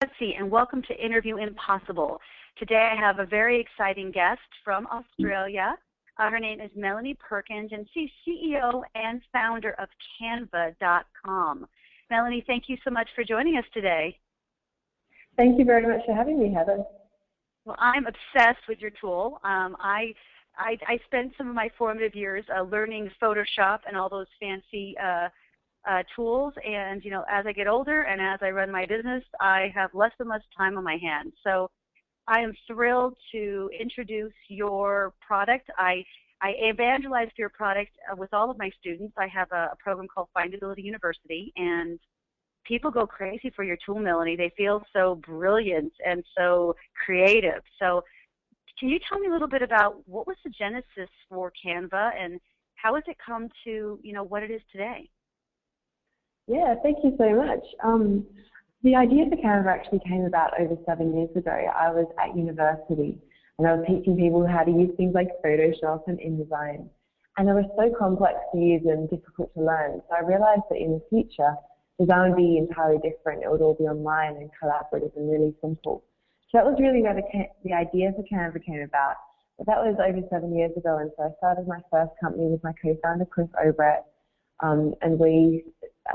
Betsy, and welcome to Interview Impossible. Today I have a very exciting guest from Australia. Uh, her name is Melanie Perkins, and she's CEO and founder of Canva.com. Melanie, thank you so much for joining us today. Thank you very much for having me, Heather. Well, I'm obsessed with your tool. Um, I, I, I spent some of my formative years uh, learning Photoshop and all those fancy uh, uh, tools. And you know, as I get older and as I run my business, I have less and less time on my hands. So I am thrilled to introduce your product. I I evangelized your product uh, with all of my students. I have a, a program called Findability University, and people go crazy for your tool, Melanie. They feel so brilliant and so creative. So, can you tell me a little bit about what was the genesis for Canva and how has it come to you know what it is today? Yeah, thank you so much. Um, the idea for Canva actually came about over seven years ago. I was at university and I was teaching people how to use things like Photoshop and InDesign. And they were so complex to use and difficult to learn. So I realized that in the future, design would be entirely different. It would all be online and collaborative and really simple. So that was really where the, the idea for Canva came about. But that was over seven years ago, and so I started my first company with my co-founder, Cliff Obrecht, um, and we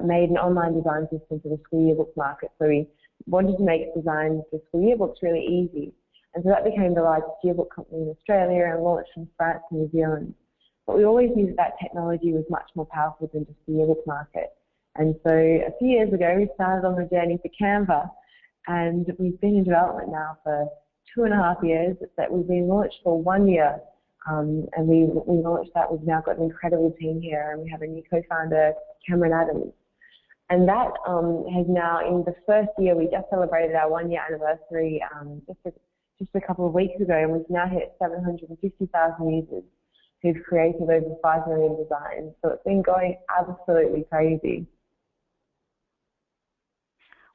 made an online design system for the school yearbook market. So we wanted to make design for school yearbooks really easy. And so that became the largest yearbook company in Australia and launched in France and New Zealand. But we always knew that, that technology was much more powerful than just the yearbook market. And so a few years ago, we started on the journey for Canva, and we've been in development now for two and a half years. That we've been launched for one year, um, and we, we launched that. We've now got an incredible team here, and we have a new co-founder, Cameron Adams. And that um, has now, in the first year, we just celebrated our one-year anniversary um, just, a, just a couple of weeks ago, and we've now hit 750,000 users who've created over 5 million designs. So it's been going absolutely crazy.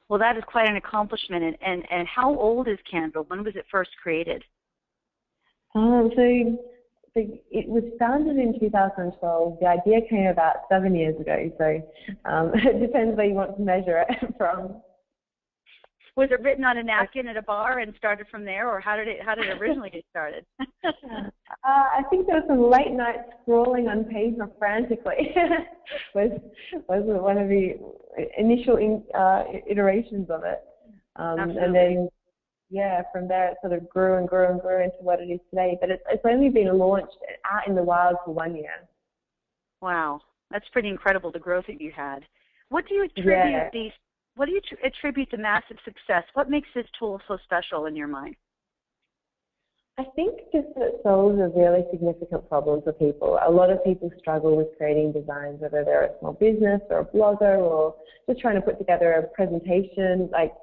Well, that is quite an accomplishment. And, and, and how old is Canva? When was it first created? Um, so it was founded in 2012. The idea came about seven years ago, so um, it depends where you want to measure it from. Was it written on a napkin at a bar and started from there, or how did it how did it originally get started? uh, I think there was some late night scrolling on paper frantically. was was one of the initial in, uh, iterations of it, um, and then yeah, from there it sort of grew and grew and grew into what it is today. But it's, it's only been launched out in the wild for one year. Wow, that's pretty incredible the growth that you had. What do you attribute yeah. these? What do you attribute the massive success? What makes this tool so special in your mind? I think just that it solves a really significant problem for people. A lot of people struggle with creating designs, whether they're a small business or a blogger or just trying to put together a presentation. Like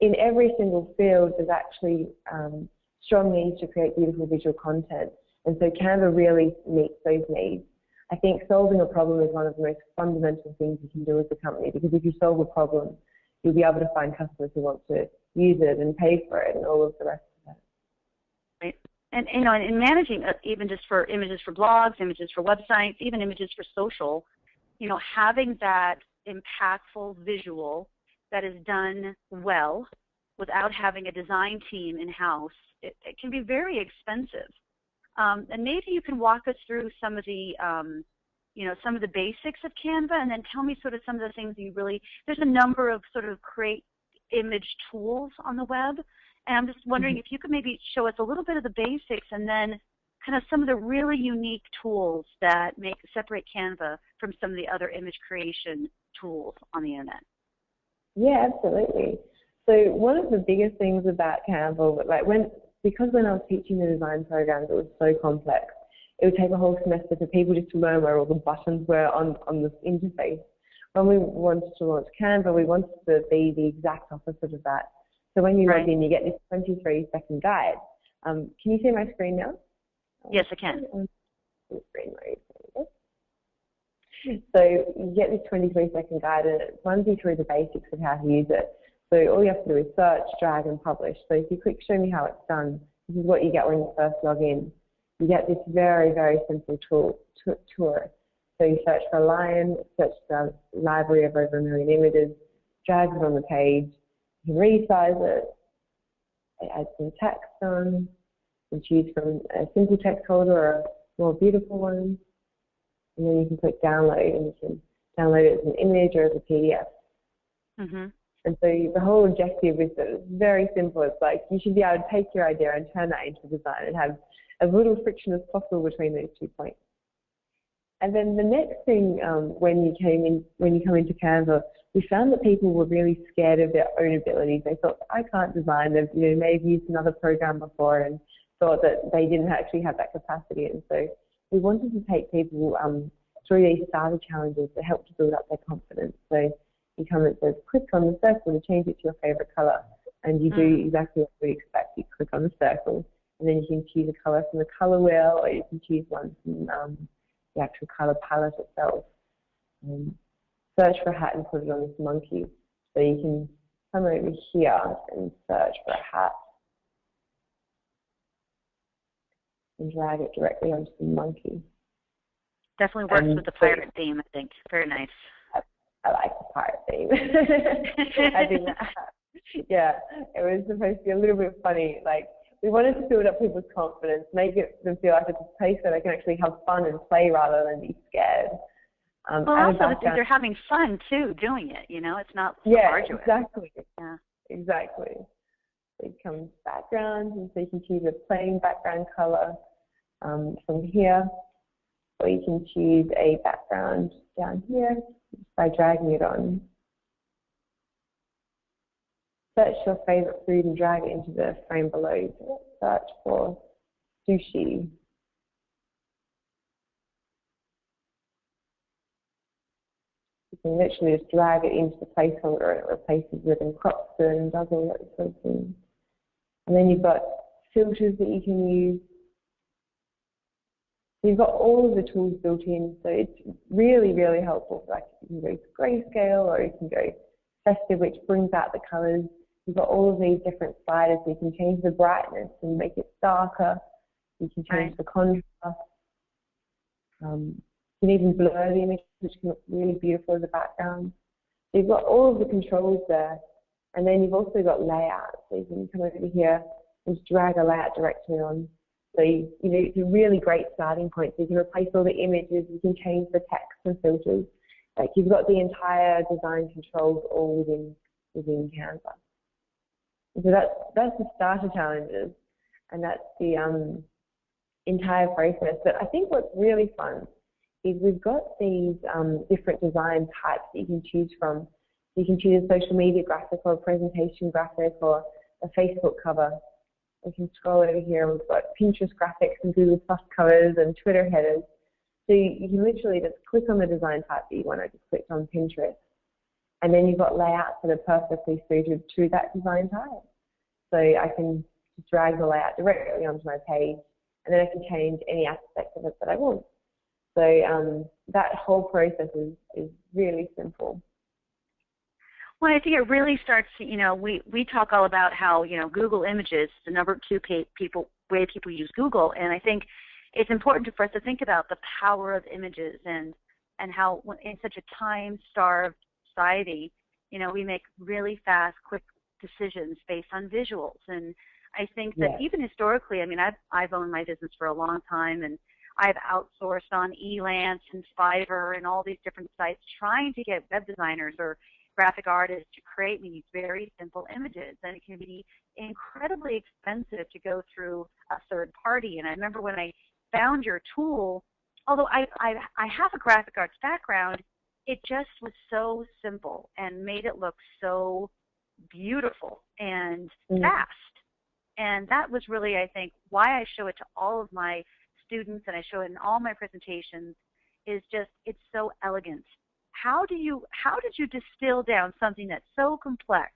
in every single field, there's actually um, strong needs to create beautiful visual content. And so Canva really meets those needs. I think solving a problem is one of the most fundamental things you can do as a company because if you solve a problem, you'll be able to find customers who want to use it and pay for it and all of the rest of it. Right. And you know, in managing uh, even just for images for blogs, images for websites, even images for social, you know, having that impactful visual that is done well without having a design team in-house, it, it can be very expensive. Um, and maybe you can walk us through some of the, um, you know, some of the basics of Canva, and then tell me sort of some of the things you really. There's a number of sort of create image tools on the web, and I'm just wondering mm-hmm. if you could maybe show us a little bit of the basics, and then kind of some of the really unique tools that make separate Canva from some of the other image creation tools on the internet. Yeah, absolutely. So one of the biggest things about Canva, like when because when I was teaching the design programs, it was so complex. It would take a whole semester for people just to learn where all the buttons were on on this interface. When we wanted to launch Canva, we wanted to be the exact opposite of that. So when you right. log in, you get this 23 second guide. Um, can you see my screen now? Yes, I can. Screen mode. So you get this 23 second guide and it runs you through the basics of how to use it. So all you have to do is search, drag and publish. So if you click show me how it's done, this is what you get when you first log in. You get this very, very simple tool, tour. So you search for a lion, search the library of over a million images, drag it on the page, you can resize it, add some text on, and choose from a simple text holder or a more beautiful one. And then you can click download and you can download it as an image or as a PDF. Mm-hmm. And so the whole objective is that it's very simple. It's like you should be able to take your idea and turn that into design and have as little friction as possible between those two points. And then the next thing, um, when you came in, when you come into Canva, we found that people were really scared of their own abilities. They thought, I can't design. They've you know, maybe used another program before and thought that they didn't actually have that capacity. And so we wanted to take people um, through these starter challenges to help to build up their confidence. So you come and says, click on the circle to change it to your favorite color. And you do mm. exactly what we expect. You click on the circle, and then you can choose a color from the color wheel, or you can choose one from um, the actual color palette itself. Um, search for a hat and put it on this monkey. So you can come over here and search for a hat and drag it directly onto the monkey. Definitely works and with the pirate so, theme, I think. Very nice. I, I like the pirate theme. I think that, yeah, it was supposed to be a little bit funny. Like, we wanted to build up people's confidence, make it them feel like it's a place where they can actually have fun and play rather than be scared. Um, well, also that they're having fun too doing it. You know, it's not so yeah, arduous. exactly. Yeah, exactly. It comes backgrounds, and so you can choose a plain background color um, from here, or you can choose a background down here by dragging it on. Search your favorite food and drag it into the frame below. Search for sushi. You can literally just drag it into the placeholder and it replaces it and crops it and does all that sort of thing. And then you've got filters that you can use so you've got all of the tools built in, so it's really, really helpful. Like you can go to grayscale or you can go festive, which brings out the colors. You've got all of these different sliders, so you can change the brightness and make it darker. You can change right. the contrast. Um, you can even blur the image, which can look really beautiful as a background. So you've got all of the controls there. And then you've also got layout. So you can come over here and just drag a layout directly on so you, know, it's a really great starting point. So you can replace all the images, you can change the text and filters. Like you've got the entire design controls all within within Canva. So that's that's the starter challenges, and that's the um, entire process. But I think what's really fun is we've got these um, different design types that you can choose from. You can choose a social media graphic or a presentation graphic or a Facebook cover we can scroll over here. We've got Pinterest graphics and Google Plus covers and Twitter headers. So you, you can literally just click on the design type that you want. I just clicked on Pinterest. And then you've got layouts that are perfectly suited to that design type. So I can drag the layout directly onto my page, and then I can change any aspect of it that I want. So um, that whole process is, is really simple. Well, I think it really starts. You know, we we talk all about how you know Google Images, is the number two pay, people way people use Google, and I think it's important for us to think about the power of images and and how in such a time-starved society, you know, we make really fast, quick decisions based on visuals. And I think that yes. even historically, I mean, I've I've owned my business for a long time, and I've outsourced on Elance and Fiverr and all these different sites, trying to get web designers or graphic artists to create these very simple images. And it can be incredibly expensive to go through a third party. And I remember when I found your tool, although I, I, I have a graphic arts background, it just was so simple and made it look so beautiful and mm. fast. And that was really, I think, why I show it to all of my students and I show it in all my presentations is just it's so elegant how do you how did you distill down something that's so complex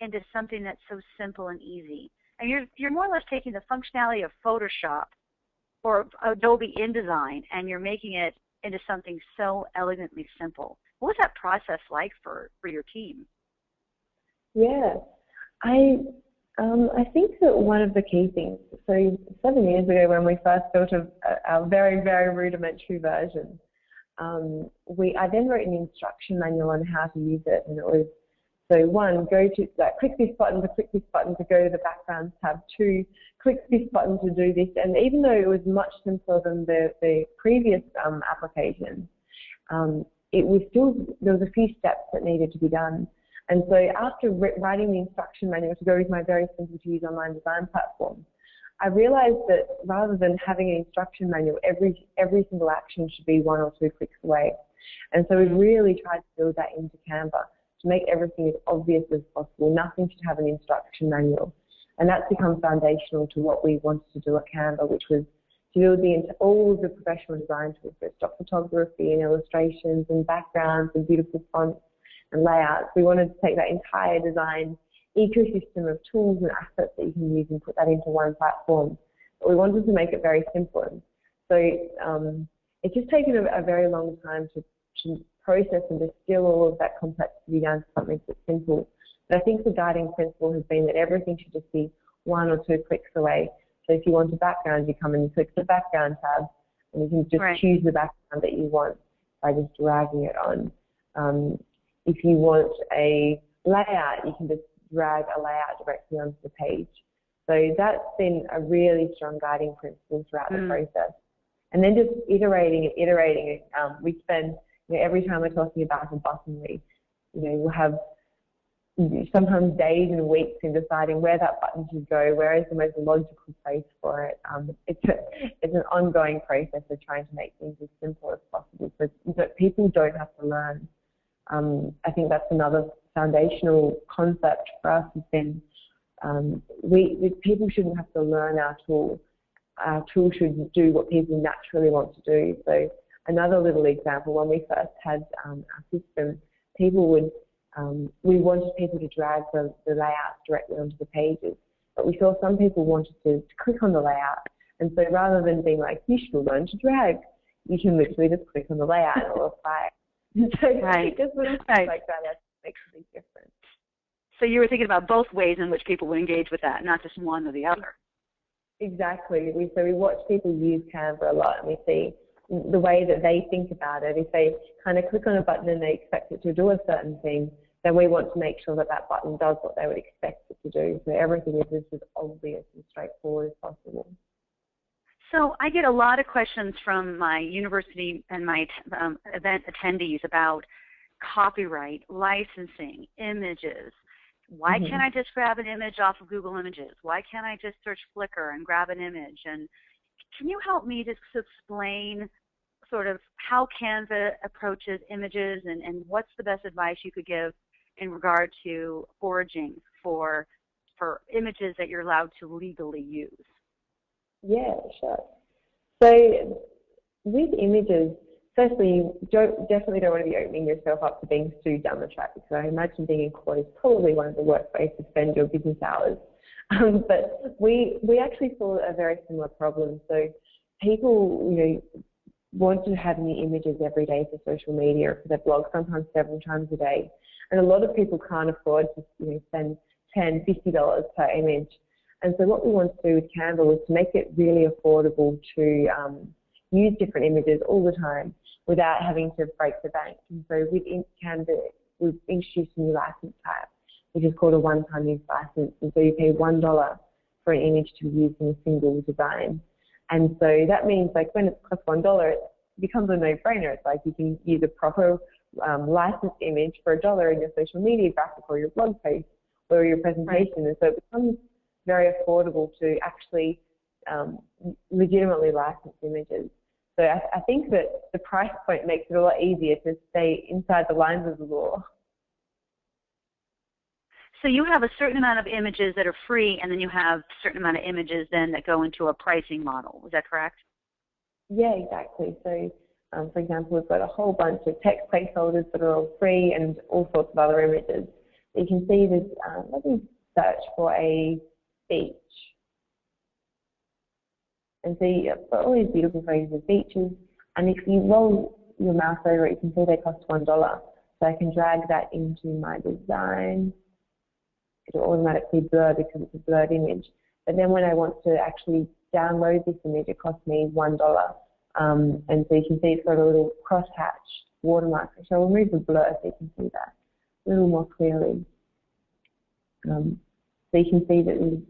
into something that's so simple and easy? And you're you're more or less taking the functionality of Photoshop or Adobe InDesign and you're making it into something so elegantly simple. What was that process like for, for your team? Yeah, I um, I think that one of the key things. So seven years ago, when we first built a, a, a very very rudimentary version, um, we I then wrote an instruction manual on how to use it, and it was so one, go to like, click this button to click this button to go to the background tab. Two, click this button to do this. And even though it was much simpler than the, the previous um, application, um, it was still, there was a few steps that needed to be done. And so after writing the instruction manual to go with my very simple to use online design platform, I realized that rather than having an instruction manual, every, every single action should be one or two clicks away. And so we've really tried to build that into Canva to make everything as obvious as possible. Nothing should have an instruction manual. And that's become foundational to what we wanted to do at Canva, which was to build the, all of the professional design tools, so stock photography and illustrations and backgrounds and beautiful fonts and layouts. We wanted to take that entire design ecosystem of tools and assets that you can use and put that into one platform. But we wanted to make it very simple. So um, it's just taken a, a, very long time to, to process and distill all of that complexity down to something that's simple. But I think the guiding principle has been that everything should just be one or two clicks away. So if you want a background, you come and you click the background tab, and you can just right. choose the background that you want by just dragging it on. Um, if you want a layout, you can just drag a layout directly onto the page. So that's been a really strong guiding principle throughout mm. the process. And then just iterating and iterating. Um, we spend you know, every time we're talking about a button, we, you know, we'll have sometimes days and weeks in deciding where that button should go, where is the most logical place for it. Um, it's, a, it's an ongoing process of trying to make things as simple as possible so that people don't have to learn. Um, I think that's another foundational concept for us has been um, we, we, people shouldn't have to learn our tool. Our tool should do what people naturally want to do. So another little example, when we first had um, our system, people would, um, we wanted people to drag the, the layouts directly onto the pages, but we saw some people wanted to, to click on the layout. And so rather than being like, you should learn to drag, you can literally just click on the layout and it will apply. so right. just little right. like that makes a big difference. So you were thinking about both ways in which people would engage with that, not just one or the other. Exactly. We, so we watch people use Canva a lot and we see the way that they think about it. If they kind of click on a button and they expect it to do a certain thing, then we want to make sure that that button does what they would expect it to do. So everything is just as obvious and straightforward as possible. So I get a lot of questions from my university and my um, event attendees about copyright, licensing, images. Why mm-hmm. can't I just grab an image off of Google Images? Why can't I just search Flickr and grab an image? And can you help me just explain sort of how Canva approaches images and, and what's the best advice you could give in regard to foraging for for images that you're allowed to legally use? Yeah, sure. So with images, firstly, you don't, definitely don't want to be opening yourself up to being sued down the track because I imagine being in court is probably one of the worst ways to spend your business hours. Um, but we we actually saw a very similar problem. So people, you know, want to have new images every day for social media or for their blog, sometimes several times a day. And a lot of people can't afford to you know, spend $10, $50 per image. And so what we want to do with Canva was to make it really affordable to um, use different images all the time without having to break the bank. And so with Canva, we've introduced a new license type, which is called a one-time use license. And so you pay $1 for an image to be used in a single design. And so that means like when it costs one dollar, it becomes a no-brainer. It's like you can use a proper um, licensed image for a dollar in your social media graphic or your blog post or your presentation. Right. And so it becomes very affordable to actually um, legitimately license images. So I, I think that the price point makes it a lot easier to stay inside the lines of the law. So you have a certain amount of images that are free, and then you have a certain amount of images then that go into a pricing model. Is that correct? Yeah, exactly. So, um, for example, we've got a whole bunch of text placeholders that are all free and all sorts of other images. You can see this. Um, let me search for a beach, and so got all these beautiful phrases of beaches. And if you roll your mouse over it, you can see they cost one dollar. So I can drag that into my design it'll automatically blur because it's a blurred image. But then when I want to actually download this image, it costs me $1. Um, and so you can see it's got a little crosshatch watermark. So I'll remove the blur so you can see that a little more clearly. Um, so you can see that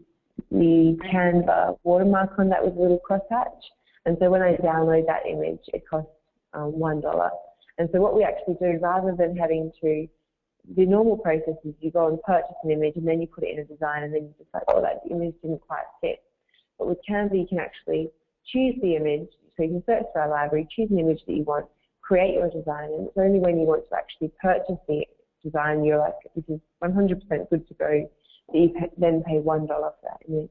the, Canva watermark on that was a little crosshatch. And so when I download that image, it costs um, $1. And so what we actually do, rather than having to, the normal process is you go and purchase an image and then you put it in a design and then you decide, oh, that image didn't quite fit. But with Canva, you can actually choose the image. So you can search for our library, choose an image that you want, create your design, and it's only when you want to actually purchase the design, you're like, this is 100% good to go, you then pay $1 for that image.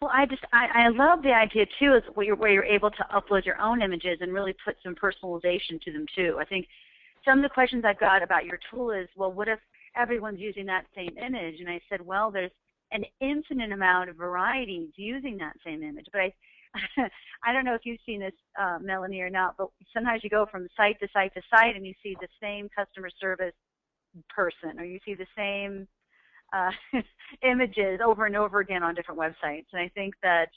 Well, I just I, I love the idea too, is where you're, where you're able to upload your own images and really put some personalization to them too. I think some of the questions I've got about your tool is, well, what if everyone's using that same image? And I said, well, there's an infinite amount of varieties using that same image. But I I don't know if you've seen this, uh, Melanie, or not, but sometimes you go from site to site to site and you see the same customer service person, or you see the same uh, images over and over again on different websites. And I think that,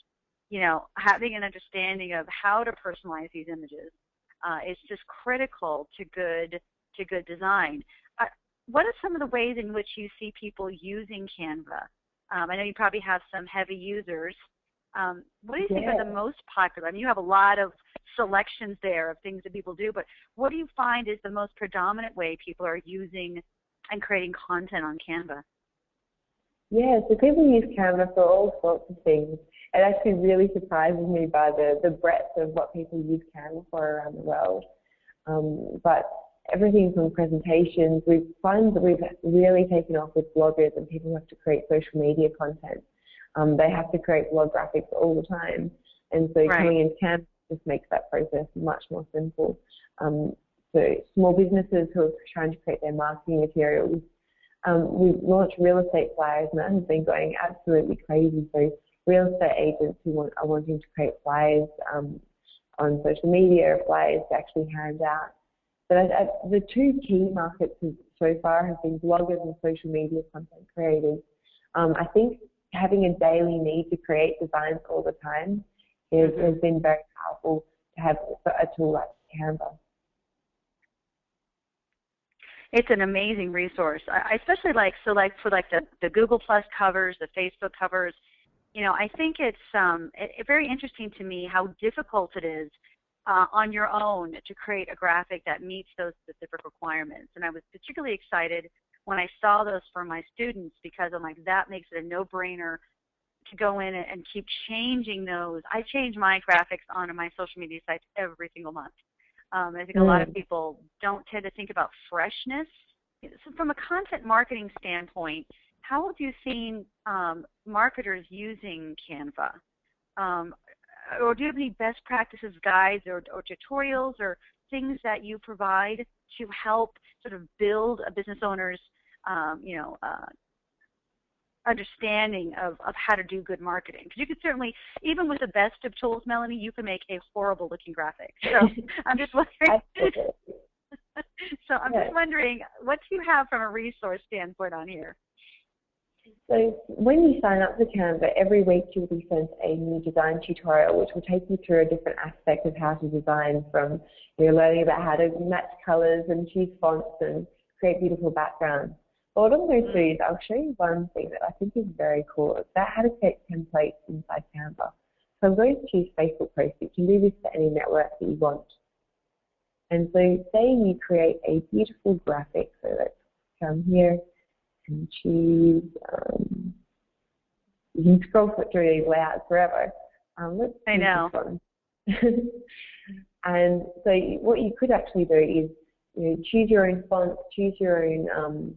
you know, having an understanding of how to personalize these images uh, is just critical to good to good design. Uh, what are some of the ways in which you see people using Canva? Um, I know you probably have some heavy users um, what do you think are the most popular? I mean, you have a lot of selections there of things that people do, but what do you find is the most predominant way people are using and creating content on Canva? Yeah, so people use Canva for all sorts of things. It actually really surprises me by the, the breadth of what people use Canva for around the world. Um, but everything from presentations, we find that we've really taken off with bloggers and people who have to create social media content. Um, they have to create blog graphics all the time. And so right. coming in Canva just makes that process much more simple. Um, so small businesses who are trying to create their marketing materials, um, we've launched real estate flyers and that has been going absolutely crazy. So real estate agents who want, are wanting to create flyers um, on social media, flyers to actually hand out. But I, I, the two key markets so far have been bloggers and social media content creators. Um, I think having a daily need to create designs all the time is, mm-hmm. has been very powerful to have a tool like Canva. It's an amazing resource. I especially like so like for like the, the Google Plus covers, the Facebook covers. You know, I think it's um, it, it very interesting to me how difficult it is uh, on your own to create a graphic that meets those specific requirements. And I was particularly excited when I saw those for my students because I'm like, that makes it a no-brainer to go in and keep changing those. I change my graphics on my social media sites every single month. Um, I think a lot of mm. people don't tend to think about freshness. So from a content marketing standpoint, how have you seen um, marketers using Canva? Um, or do you have any best practices guides or, or tutorials or things that you provide to help sort of build a business owner's, um, you know, uh, understanding of, of how to do good marketing. Because you could certainly, even with the best of tools, Melanie, you can make a horrible looking graphic. So I'm just wondering. so I'm just wondering, what do you have from a resource standpoint on here? So when you sign up for Canva, every week you'll be sent a new design tutorial which will take you through a different aspect of how to design from you're learning about how to match colors and choose fonts and create beautiful backgrounds. But what I'm going to do is I'll show you one thing that I think is very cool. It's about how to create templates inside Canva. So I'm going to choose Facebook posts. You can do this for any network that you want. And so say you create a beautiful graphic. So let's come here and choose, um, you can scroll through these layouts forever. Um, let's I know. and so what you could actually do is you know, choose your own font, choose your own, um,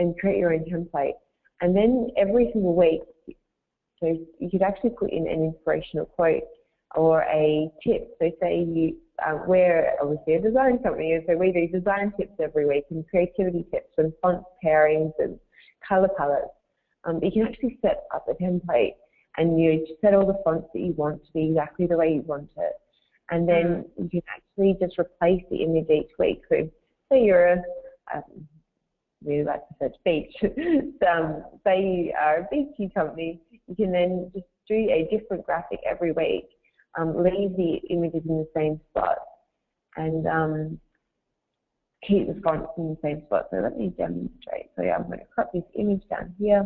and create your own template. And then every single week, so you could actually put in an inspirational quote or a tip. So say you, uh, we're obviously a design company, and so we do design tips every week and creativity tips and font pairings and color palettes. Um, you can actually set up a template and you set all the fonts that you want to be exactly the way you want it. And then mm. you can actually just replace the image each week. So say you're a, um, really like to search beach, um, say you are a beachy company, you can then just do a different graphic every week, um, leave the images in the same spot, and um, keep the fonts in the same spot. So let me demonstrate. So yeah, I'm going to crop this image down here,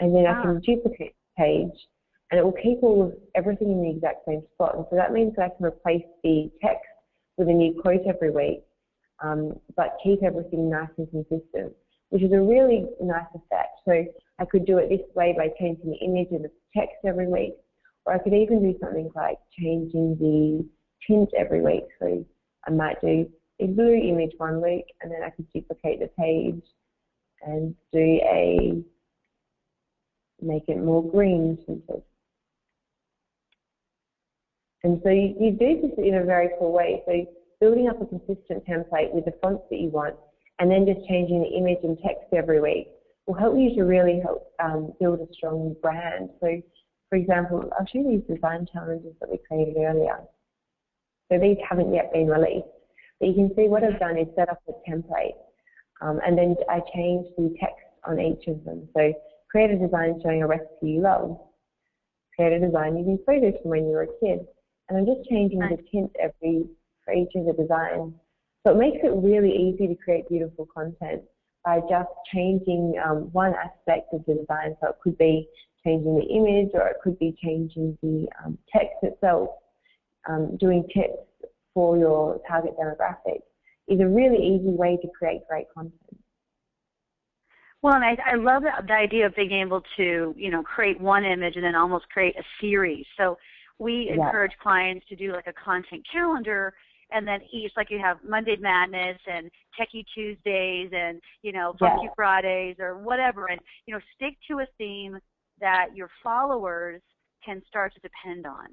and then ah. I can duplicate the page, and it will keep all of everything in the exact same spot. And so that means that I can replace the text with a new quote every week, um, but keep everything nice and consistent, which is a really nice effect. So I could do it this way by changing the image and the text every week, or I could even do something like changing the tint every week. So I might do a blue image one week, and then I could duplicate the page and do a make it more green tinted. And so you, you do this in a very cool way. So building up a consistent template with the fonts that you want, and then just changing the image and text every week will help you to really help um, build a strong brand. So, for example, I'll show you these design challenges that we created earlier. So these haven't yet been released. But you can see what I've done is set up a template, um, and then I changed the text on each of them. So create a design showing a recipe you love. Create a design using photos from when you were a kid. And I'm just changing the tint every for each of the designs. So it makes it really easy to create beautiful content by just changing um, one aspect of the design. So it could be changing the image or it could be changing the um, text itself, um, doing tips for your target demographic is a really easy way to create great content. Well, and I, I love the, the idea of being able to, you know, create one image and then almost create a series. So we yeah. encourage clients to do like a content calendar and then each like you have Monday Madness and Techie Tuesdays and you know Funky yeah. Fridays or whatever, and you know stick to a theme that your followers can start to depend on,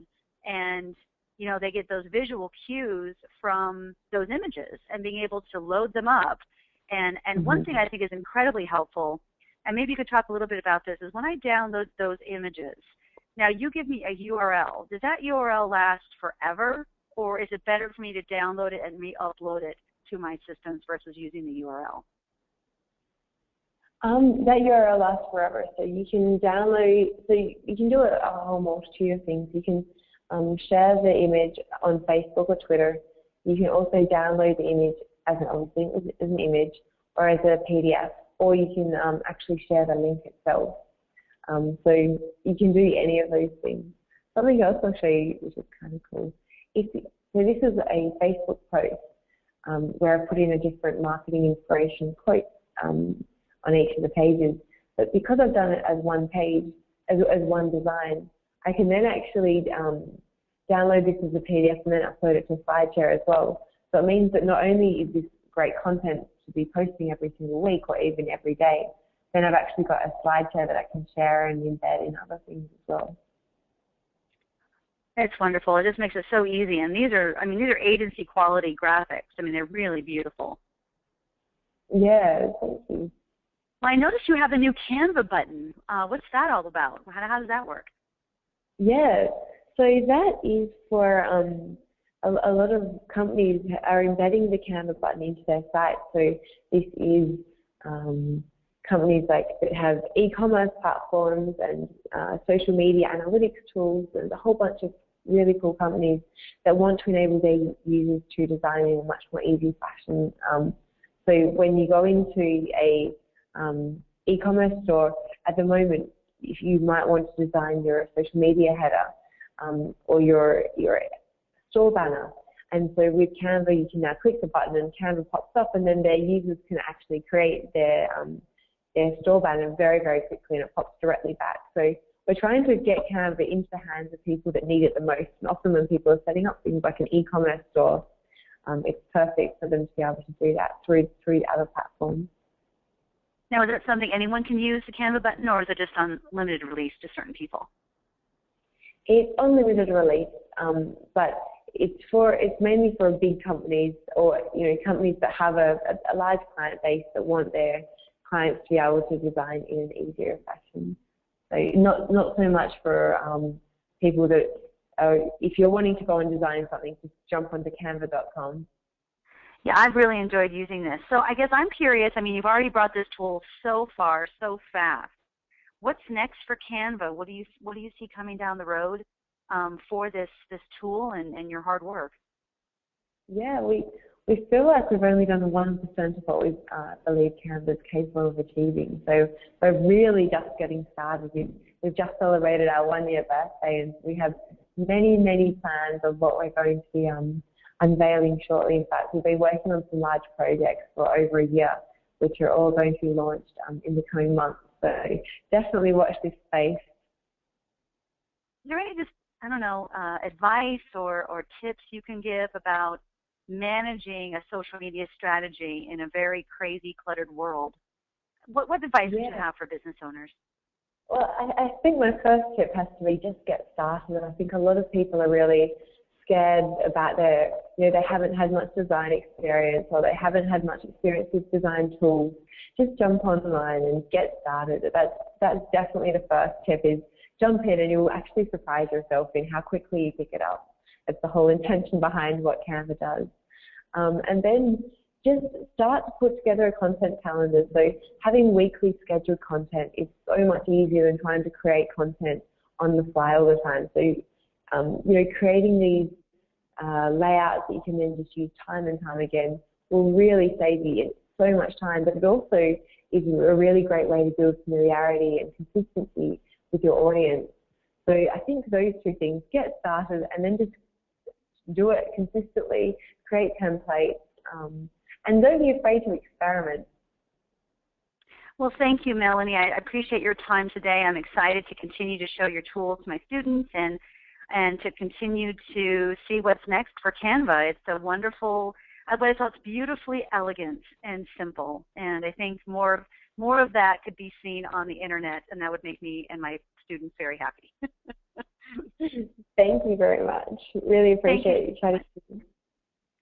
and you know they get those visual cues from those images and being able to load them up. And and mm-hmm. one thing I think is incredibly helpful, and maybe you could talk a little bit about this, is when I download those images. Now you give me a URL. Does that URL last forever? Or is it better for me to download it and re-upload it to my systems versus using the URL? Um, that URL lasts forever, so you can download, so you, can do a, a whole multitude of things. You can um, share the image on Facebook or Twitter. You can also download the image as an as an image or as a PDF, or you can um, actually share the link itself. Um, so you can do any of those things. Something else I'll show you, which is kind of cool, if, so this is a Facebook post um, where I put in a different marketing inspiration quote um, on each of the pages. But because I've done it as one page, as, as one design, I can then actually um, download this as a PDF and then upload it to SlideShare as well. So it means that not only is this great content to be posting every single week or even every day, then I've actually got a SlideShare that I can share and embed in other things as well. It's wonderful. It just makes it so easy. And these are, I mean, these are agency quality graphics. I mean, they're really beautiful. Yeah, thank you. Well, I noticed you have a new Canva button. Uh, what's that all about? How, how does that work? Yeah, so that is for um, a, a, lot of companies are embedding the Canva button into their site. So this is um, companies like that have e-commerce platforms and uh, social media analytics tools and a whole bunch of really cool companies that want to enable their users to design in a much more easy fashion. Um, so when you go into a um, e-commerce store at the moment, if you might want to design your social media header um, or your your store banner, and so with Canva, you can now click the button and Canva pops up, and then their users can actually create their um, their store banner very, very quickly and it pops directly back. So we're trying to get Canva into the hands of people that need it the most. And often when people are setting up things like an e-commerce store, um, it's perfect for them to be able to do that through through other platforms. Now, is that something anyone can use the Canva button, or is it just on limited release to certain people? It's on limited release, um, but it's for it's mainly for big companies or you know companies that have a, a large client base that want their clients to be able to design in an easier fashion. So not not so much for um, people that are, if you're wanting to go and design something, just jump onto canva.com. Yeah, I've really enjoyed using this. So I guess I'm curious. I mean, you've already brought this tool so far, so fast. what's next for Canva? What do you what do you see coming down the road um, for this this tool and, and your hard work? Yeah, we we feel like we've only done 1% of what we uh, believe Canva is capable of achieving. So we're really just getting started. We've, we've just celebrated our one year birthday and we have many, many plans of what we're going to be um, unveiling shortly. In fact, we've been working on some large projects for over a year, which are all going to be launched um, in the coming months. So definitely watch this space. Is there any just I don't know uh, advice or or tips you can give about managing a social media strategy in a very crazy, cluttered world? What, what advice yeah. would you have for business owners? Well, I, I think my first tip has to be just get started. And I think a lot of people are really scared about their, you know, they haven't had much design experience or they haven't had much experience with design tools. Just jump online and get started. That's, that's definitely the first tip is jump in and you'll actually surprise yourself in how quickly you pick it up. It's the whole intention behind what Canva does. Um, and then just start to put together a content calendar. So having weekly scheduled content is so much easier than trying to create content on the fly all the time. So, um, you know, creating these uh, layouts that you can then just use time and time again will really save you so much time, but it also is a really great way to build familiarity and consistency with your audience. So I think those two things, get started and then just do it consistently, create templates, um, and don't be afraid to experiment. Well, thank you, Melanie. I appreciate your time today. I'm excited to continue to show your tools to my students and and to continue to see what's next for Canva. It's a wonderful, I thought it's beautifully elegant and simple, and I think more more of that could be seen on the internet, and that would make me and my students very happy. Thank you very much. Really appreciate you. you trying to.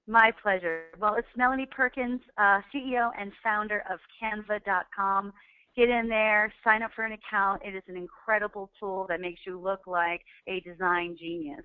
My pleasure. Well, it's Melanie Perkins, uh, CEO and founder of Canva.com. Get in there, sign up for an account. It is an incredible tool that makes you look like a design genius.